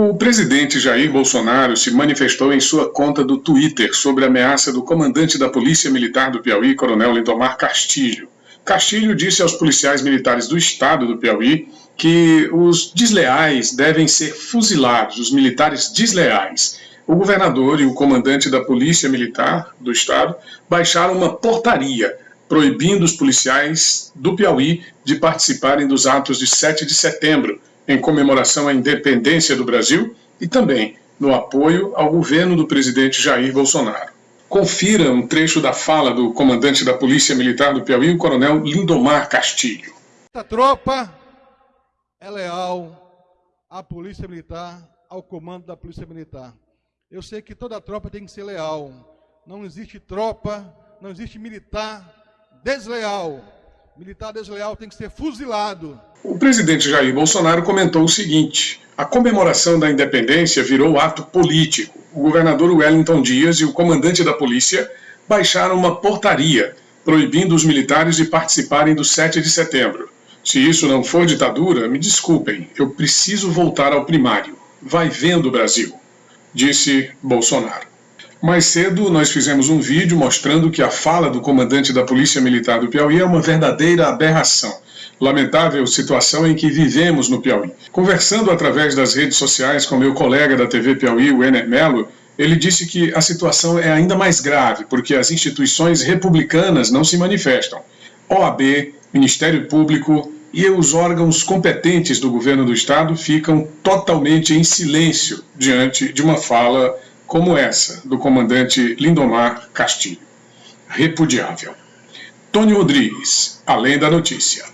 O presidente Jair Bolsonaro se manifestou em sua conta do Twitter sobre a ameaça do comandante da Polícia Militar do Piauí, Coronel Lindomar Castilho. Castilho disse aos policiais militares do estado do Piauí que os desleais devem ser fuzilados, os militares desleais. O governador e o comandante da Polícia Militar do estado baixaram uma portaria proibindo os policiais do Piauí de participarem dos atos de 7 de setembro, em comemoração à independência do Brasil e também no apoio ao governo do presidente Jair Bolsonaro. Confira um trecho da fala do comandante da Polícia Militar do Piauí, o coronel Lindomar Castilho. A tropa é leal à Polícia Militar, ao comando da Polícia Militar. Eu sei que toda tropa tem que ser leal. Não existe tropa, não existe militar desleal. Militar desleal tem que ser fuzilado. O presidente Jair Bolsonaro comentou o seguinte: a comemoração da independência virou ato político. O governador Wellington Dias e o comandante da polícia baixaram uma portaria proibindo os militares de participarem do 7 de setembro. Se isso não for ditadura, me desculpem, eu preciso voltar ao primário. Vai vendo, Brasil, disse Bolsonaro. Mais cedo, nós fizemos um vídeo mostrando que a fala do comandante da Polícia Militar do Piauí é uma verdadeira aberração. Lamentável situação em que vivemos no Piauí. Conversando através das redes sociais com meu colega da TV Piauí, o Ener Melo, ele disse que a situação é ainda mais grave porque as instituições republicanas não se manifestam. OAB, Ministério Público e os órgãos competentes do governo do estado ficam totalmente em silêncio diante de uma fala como essa do comandante Lindomar Castilho. Repudiável. Tony Rodrigues, além da notícia.